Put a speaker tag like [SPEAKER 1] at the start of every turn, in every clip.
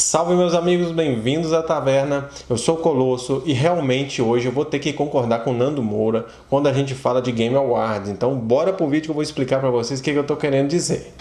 [SPEAKER 1] Salve meus amigos, bem-vindos à taverna. Eu sou o Colosso e realmente hoje eu vou ter que concordar com o Nando Moura quando a gente fala de Game Awards. Então bora pro vídeo que eu vou explicar para vocês o que, que eu tô querendo dizer.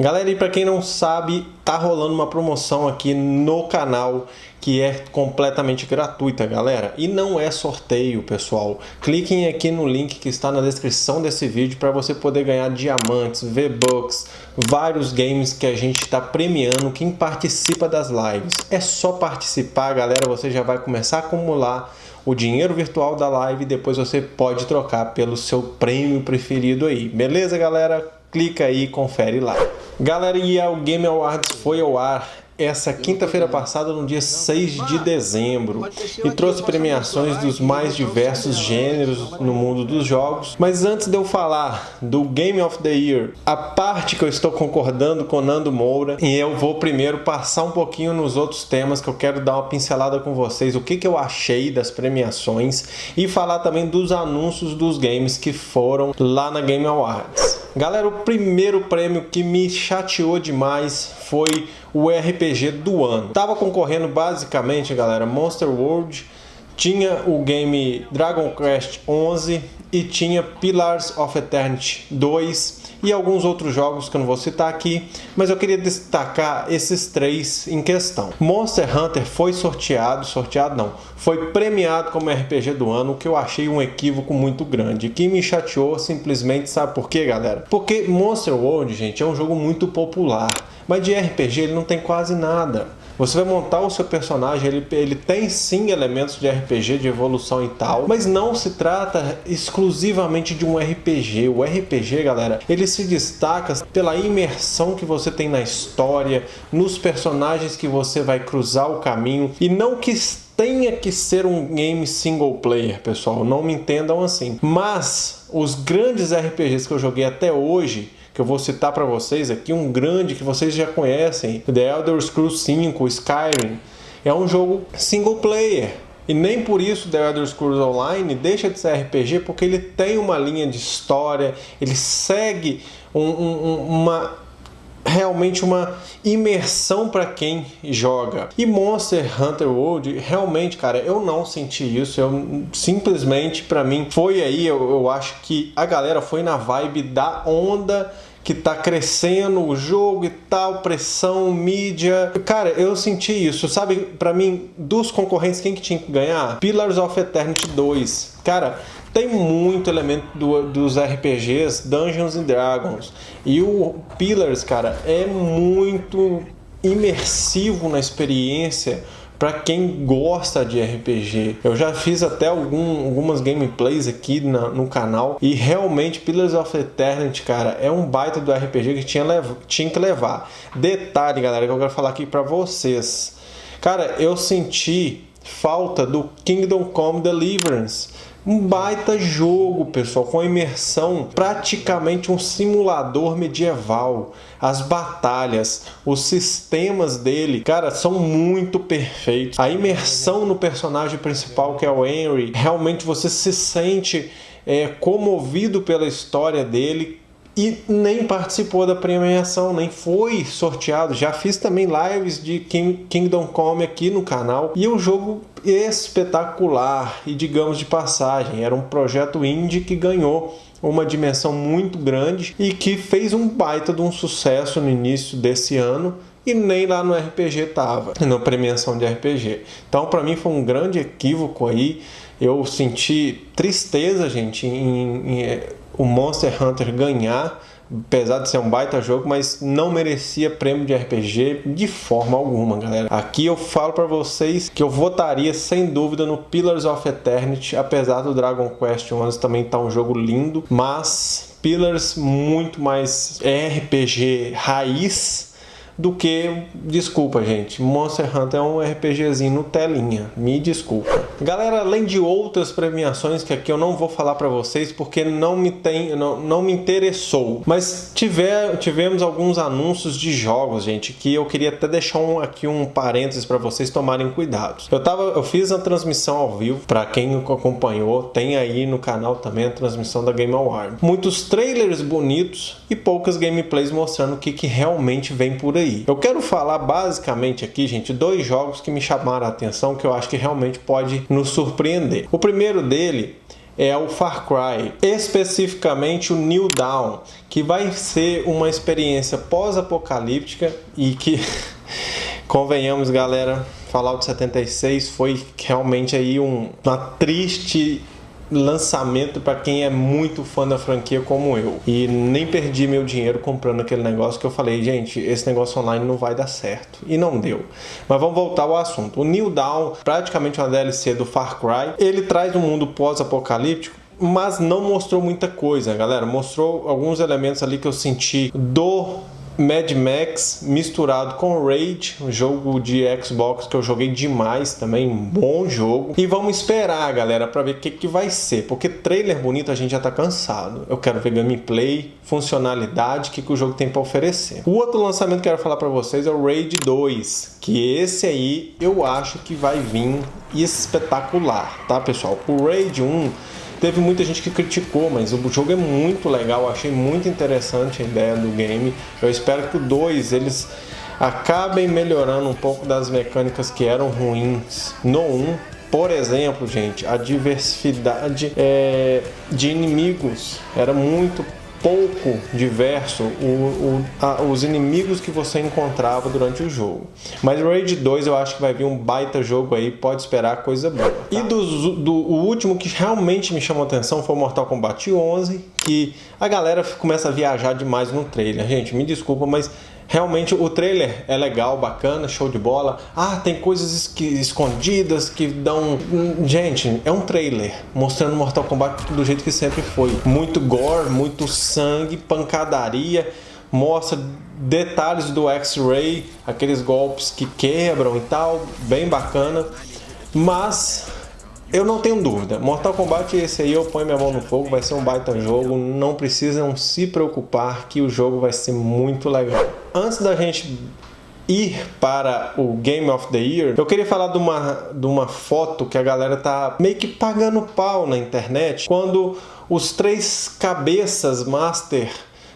[SPEAKER 1] Galera, e para quem não sabe, tá rolando uma promoção aqui no canal que é completamente gratuita, galera. E não é sorteio, pessoal. Cliquem aqui no link que está na descrição desse vídeo para você poder ganhar diamantes, V-Bucks, vários games que a gente está premiando quem participa das lives. É só participar, galera, você já vai começar a acumular o dinheiro virtual da live e depois você pode trocar pelo seu prêmio preferido aí. Beleza, galera? clica aí e confere lá. Galera, e o Game Awards foi ao ar essa quinta-feira passada, no dia 6 de dezembro, e trouxe premiações dos mais diversos gêneros no mundo dos jogos. Mas antes de eu falar do Game of the Year, a parte que eu estou concordando com Nando Moura, e eu vou primeiro passar um pouquinho nos outros temas que eu quero dar uma pincelada com vocês, o que, que eu achei das premiações, e falar também dos anúncios dos games que foram lá na Game Awards. Galera, o primeiro prêmio que me chateou demais foi o RPG do ano. Tava concorrendo basicamente, galera, Monster World, tinha o game Dragon Quest 11 e tinha Pillars of Eternity 2 e alguns outros jogos que eu não vou citar aqui, mas eu queria destacar esses três em questão. Monster Hunter foi sorteado, sorteado não, foi premiado como RPG do ano, o que eu achei um equívoco muito grande, que me chateou simplesmente, sabe por quê, galera? Porque Monster World, gente, é um jogo muito popular, mas de RPG ele não tem quase nada. Você vai montar o seu personagem, ele, ele tem sim elementos de RPG, de evolução e tal, mas não se trata exclusivamente de um RPG. O RPG, galera, ele se destaca pela imersão que você tem na história, nos personagens que você vai cruzar o caminho, e não que tenha que ser um game single player, pessoal, não me entendam assim. Mas os grandes RPGs que eu joguei até hoje, que eu vou citar para vocês aqui, um grande que vocês já conhecem, The Elder Scrolls 5, Skyrim, é um jogo single player. E nem por isso The Elder Scrolls Online deixa de ser RPG, porque ele tem uma linha de história, ele segue um, um, uma realmente uma imersão para quem joga. E Monster Hunter World, realmente, cara, eu não senti isso. Eu simplesmente, para mim, foi aí. Eu, eu acho que a galera foi na vibe da onda que tá crescendo o jogo e tal, pressão, mídia. Cara, eu senti isso, sabe? Para mim, dos concorrentes, quem que tinha que ganhar? Pillars of Eternity 2. Cara, tem muito elemento do, dos RPGs Dungeons and Dragons. E o Pillars, cara, é muito imersivo na experiência para quem gosta de RPG. Eu já fiz até algum, algumas gameplays aqui na, no canal e realmente Pillars of Eternity, cara, é um baita do RPG que tinha, tinha que levar. Detalhe, galera, que eu quero falar aqui para vocês. Cara, eu senti falta do Kingdom Come Deliverance um baita jogo, pessoal, com imersão, praticamente um simulador medieval. As batalhas, os sistemas dele, cara, são muito perfeitos. A imersão no personagem principal, que é o Henry, realmente você se sente é, comovido pela história dele, e nem participou da premiação, nem foi sorteado. Já fiz também lives de Kingdom Come aqui no canal e o um jogo espetacular e digamos de passagem, era um projeto indie que ganhou uma dimensão muito grande e que fez um baita de um sucesso no início desse ano e nem lá no RPG tava, na premiação de RPG. Então, para mim foi um grande equívoco aí. Eu senti tristeza, gente, em, em o Monster Hunter ganhar, apesar de ser um baita jogo, mas não merecia prêmio de RPG de forma alguma, galera. Aqui eu falo para vocês que eu votaria sem dúvida no Pillars of Eternity, apesar do Dragon Quest 11 também tá um jogo lindo, mas Pillars muito mais RPG raiz do que, desculpa gente, Monster Hunter é um RPGzinho no telinha, me desculpa. Galera, além de outras premiações que aqui eu não vou falar para vocês porque não me tem, não, não me interessou, mas tiver, tivemos alguns anúncios de jogos, gente, que eu queria até deixar um, aqui um parênteses para vocês tomarem cuidado. Eu tava, eu fiz a transmissão ao vivo para quem acompanhou, tem aí no canal também a transmissão da Game Award. Muitos trailers bonitos e poucas gameplays mostrando o que, que realmente vem por aí. Eu quero falar basicamente aqui, gente, dois jogos que me chamaram a atenção que eu acho que realmente pode nos surpreender. O primeiro dele é o Far Cry, especificamente o New Dawn, que vai ser uma experiência pós-apocalíptica e que, convenhamos galera, Fallout 76 foi realmente aí um, uma triste lançamento para quem é muito fã da franquia como eu. E nem perdi meu dinheiro comprando aquele negócio que eu falei, gente, esse negócio online não vai dar certo. E não deu. Mas vamos voltar ao assunto. O New Dawn, praticamente uma DLC do Far Cry, ele traz um mundo pós-apocalíptico mas não mostrou muita coisa, galera. Mostrou alguns elementos ali que eu senti do Mad Max misturado com Raid, um jogo de Xbox que eu joguei demais também, um bom jogo. E vamos esperar, galera, para ver o que, que vai ser, porque trailer bonito a gente já tá cansado. Eu quero ver gameplay, funcionalidade, o que, que o jogo tem para oferecer. O outro lançamento que eu quero falar para vocês é o Raid 2, que esse aí eu acho que vai vir espetacular, tá, pessoal? O Raid 1 Teve muita gente que criticou, mas o jogo é muito legal, achei muito interessante a ideia do game. Eu espero que o 2 eles acabem melhorando um pouco das mecânicas que eram ruins no 1. Um. Por exemplo, gente, a diversidade é, de inimigos era muito pouco diverso o, o, a, os inimigos que você encontrava durante o jogo. Mas Raid 2 eu acho que vai vir um baita jogo aí, pode esperar coisa boa. Tá? E do, do, o último que realmente me chamou atenção foi Mortal Kombat 11, que a galera começa a viajar demais no trailer. Gente, me desculpa, mas Realmente o trailer é legal, bacana, show de bola. Ah, tem coisas escondidas que dão. Gente, é um trailer mostrando Mortal Kombat do jeito que sempre foi. Muito gore, muito sangue, pancadaria. Mostra detalhes do X-Ray, aqueles golpes que quebram e tal, bem bacana. Mas eu não tenho dúvida, Mortal Kombat esse aí eu ponho minha mão no fogo, vai ser um baita jogo, não precisam se preocupar que o jogo vai ser muito legal. Antes da gente ir para o Game of the Year, eu queria falar de uma, de uma foto que a galera tá meio que pagando pau na internet, quando os três cabeças master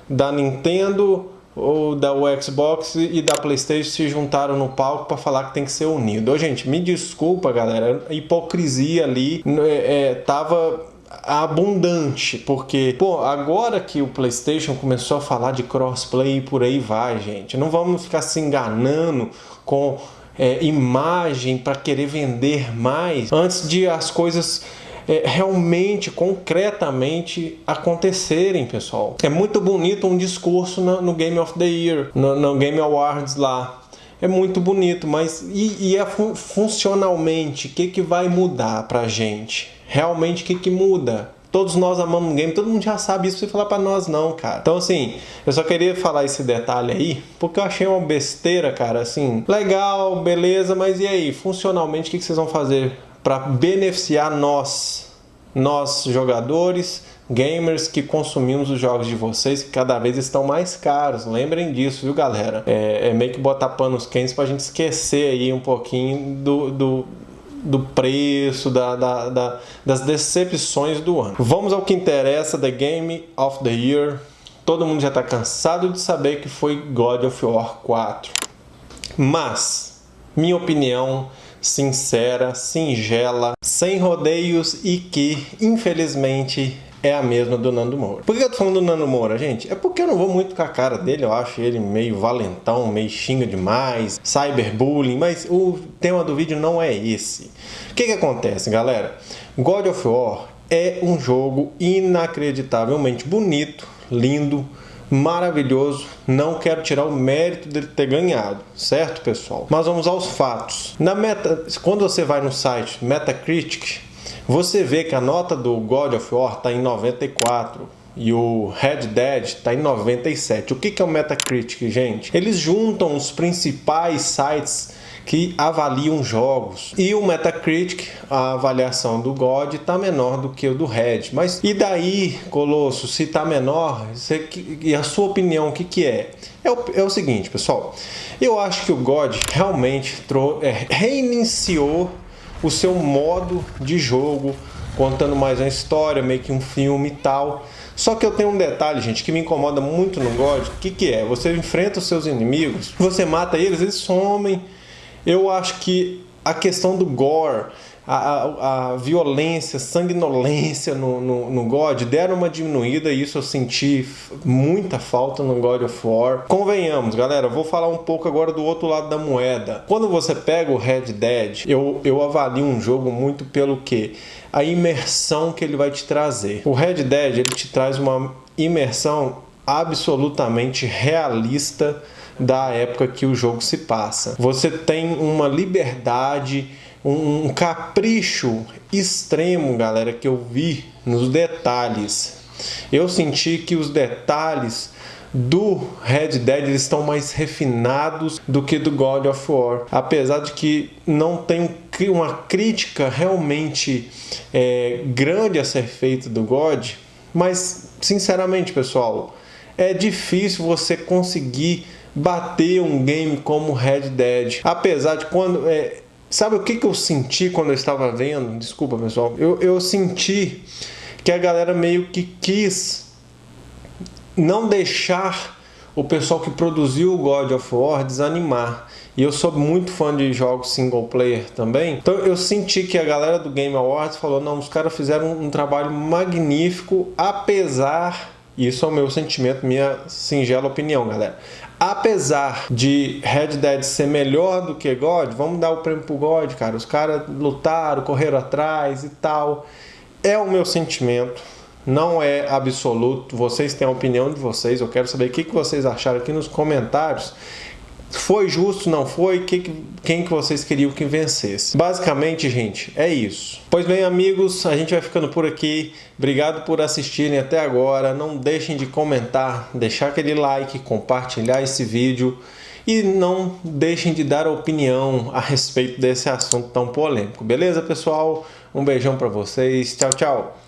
[SPEAKER 1] da Nintendo, ou da Xbox e da Playstation se juntaram no palco para falar que tem que ser unido. Ô, gente, me desculpa, galera, a hipocrisia ali é, é, tava abundante, porque, pô, agora que o PlayStation começou a falar de crossplay e por aí vai, gente, não vamos ficar se enganando com é, imagem para querer vender mais antes de as coisas é, realmente, concretamente acontecerem, pessoal. É muito bonito um discurso no, no Game of the Year, no, no, Game Awards lá. É muito bonito, mas e, e é fun funcionalmente, o que, que vai mudar pra gente? Realmente, o que, que muda? Todos nós amamos game, todo mundo já sabe isso, precisa falar pra nós não, cara. Então, assim, eu só queria falar esse detalhe aí, porque eu achei uma besteira, cara, assim, legal, beleza, mas e aí, funcionalmente, o que, que vocês vão fazer para beneficiar nós, nós jogadores, gamers que consumimos os jogos de vocês que cada vez estão mais caros. Lembrem disso, viu, galera? É, é meio que botar panos quentes para a gente esquecer aí um pouquinho do, do, do preço, da, da, da, das decepções do ano. Vamos ao que interessa, The Game of the Year. Todo mundo já está cansado de saber que foi God of War 4. Mas, minha opinião sincera, singela, sem rodeios e que, infelizmente, é a mesma do Nando Moura. Por que eu tô falando do Nando Moura, gente? É porque eu não vou muito com a cara dele, eu acho ele meio valentão, meio xinga demais, cyberbullying, mas o tema do vídeo não é esse. O que que acontece, galera? God of War é um jogo inacreditavelmente bonito, lindo, maravilhoso. Não quero tirar o mérito dele ter ganhado, certo, pessoal? Mas vamos aos fatos. Na meta, quando você vai no site Metacritic, você vê que a nota do God of War está em 94. e o Red Dead está em 97. O que é o Metacritic, gente? Eles juntam os principais sites que avaliam jogos. E o Metacritic, a avaliação do God está menor do que o do Red. Mas e daí, Colosso, se está menor, você, e a sua opinião, o que, que é? É o, é o seguinte, pessoal. Eu acho que o God realmente é, reiniciou o seu modo de jogo, contando mais uma história, meio que um filme e tal. Só que eu tenho um detalhe, gente, que me incomoda muito no God. O que, que é? Você enfrenta os seus inimigos, você mata eles, eles somem eu acho que a questão do gore, a, a, a violência, sanguinolência no, no, no, God deram uma diminuída e isso eu senti muita falta no God of War. Convenhamos, galera, vou falar um pouco agora do outro lado da moeda. Quando você pega o Red Dead, eu, eu avalio um jogo muito pelo que? A imersão que ele vai te trazer. O Red Dead ele te traz uma imersão absolutamente realista da época que o jogo se passa. Você tem uma liberdade, um, capricho extremo, galera, que eu vi nos detalhes. Eu senti que os detalhes do Red Dead eles estão mais refinados do que do God of War. Apesar de que não tem uma crítica realmente é, grande a ser feita do God, mas sinceramente, pessoal, é difícil você conseguir bater um game como Red Dead. Apesar de quando. É, sabe o que, que eu senti quando eu estava vendo? Desculpa, pessoal. Eu, eu senti que a galera meio que quis não deixar o pessoal que produziu o God of War desanimar. E eu sou muito fã de jogos single player também. Então eu senti que a galera do Game Awards falou: não, os caras fizeram um trabalho magnífico, apesar. Isso é o meu sentimento, minha singela opinião, galera. Apesar de Red Dead ser melhor do que God, vamos dar o prêmio pro God, cara. Os caras lutaram, correram atrás e tal. É o meu sentimento. Não é absoluto. Vocês têm a opinião de vocês. Eu quero saber o que vocês acharam aqui nos comentários. Foi justo, não foi? Quem que vocês queriam que vencesse? Basicamente, gente, é isso. Pois bem, amigos, a gente vai ficando por aqui. Obrigado por assistirem até agora. Não deixem de comentar, deixar aquele like, compartilhar esse vídeo e não deixem de dar opinião a respeito desse assunto tão polêmico. Beleza, pessoal? Um beijão para vocês. Tchau, tchau.